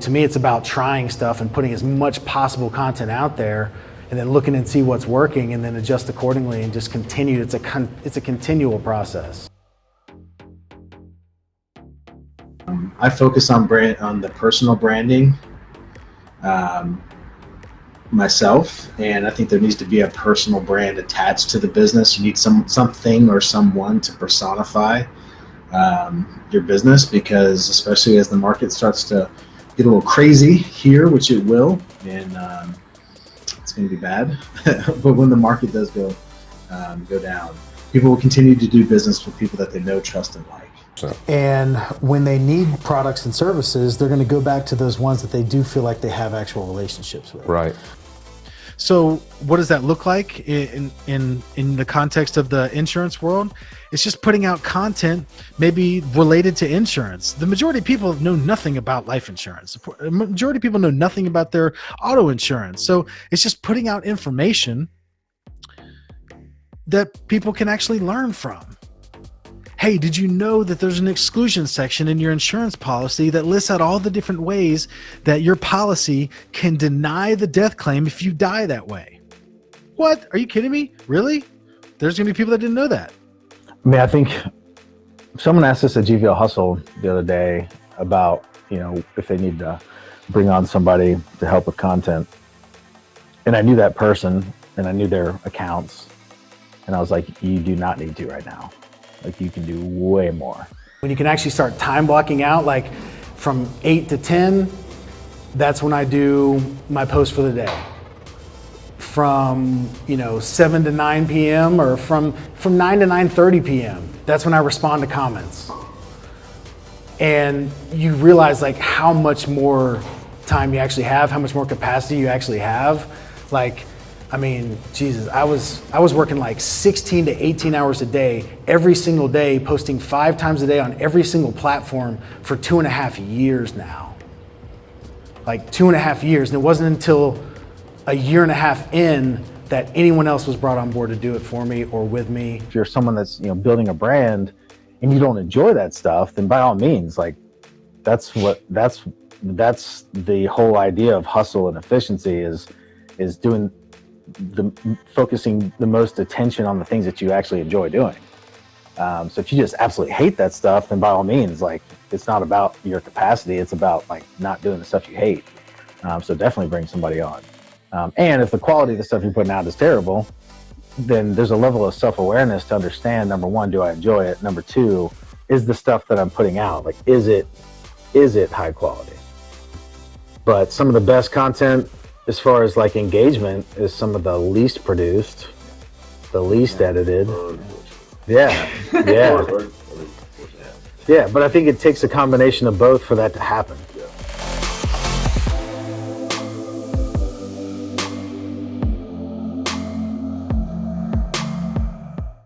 To me, it's about trying stuff and putting as much possible content out there and then looking and see what's working and then adjust accordingly and just continue. It's a, it's a continual process. I focus on brand on the personal branding um, myself, and I think there needs to be a personal brand attached to the business. You need some something or someone to personify um, your business because, especially as the market starts to get a little crazy here, which it will, and um, it's going to be bad. but when the market does go um, go down, people will continue to do business with people that they know, trust, and like. So. And when they need products and services, they're going to go back to those ones that they do feel like they have actual relationships with. Right. So what does that look like in in in the context of the insurance world? It's just putting out content maybe related to insurance. The majority of people know nothing about life insurance. The majority of people know nothing about their auto insurance. So it's just putting out information that people can actually learn from. Hey, did you know that there's an exclusion section in your insurance policy that lists out all the different ways that your policy can deny the death claim if you die that way? What? Are you kidding me? Really? There's going to be people that didn't know that. I mean, I think someone asked us at GVL Hustle the other day about, you know, if they need to bring on somebody to help with content. And I knew that person and I knew their accounts. And I was like, you do not need to right now. Like you can do way more. When you can actually start time blocking out, like from 8 to 10, that's when I do my post for the day. From, you know, 7 to 9 p.m. or from, from 9 to 9.30 p.m., that's when I respond to comments. And you realize like how much more time you actually have, how much more capacity you actually have. Like, I mean, Jesus, I was I was working like 16 to 18 hours a day, every single day, posting five times a day on every single platform for two and a half years now. Like two and a half years. And it wasn't until a year and a half in that anyone else was brought on board to do it for me or with me. If you're someone that's you know building a brand and you don't enjoy that stuff, then by all means, like that's what that's that's the whole idea of hustle and efficiency is is doing the focusing the most attention on the things that you actually enjoy doing. Um, so if you just absolutely hate that stuff, then by all means, like it's not about your capacity, it's about like not doing the stuff you hate. Um, so definitely bring somebody on. Um, and if the quality of the stuff you're putting out is terrible, then there's a level of self-awareness to understand, number one, do I enjoy it? Number two, is the stuff that I'm putting out, like, is it, is it high quality? But some of the best content as far as like engagement is some of the least produced, the least edited. Yeah, yeah. Yeah, but I think it takes a combination of both for that to happen.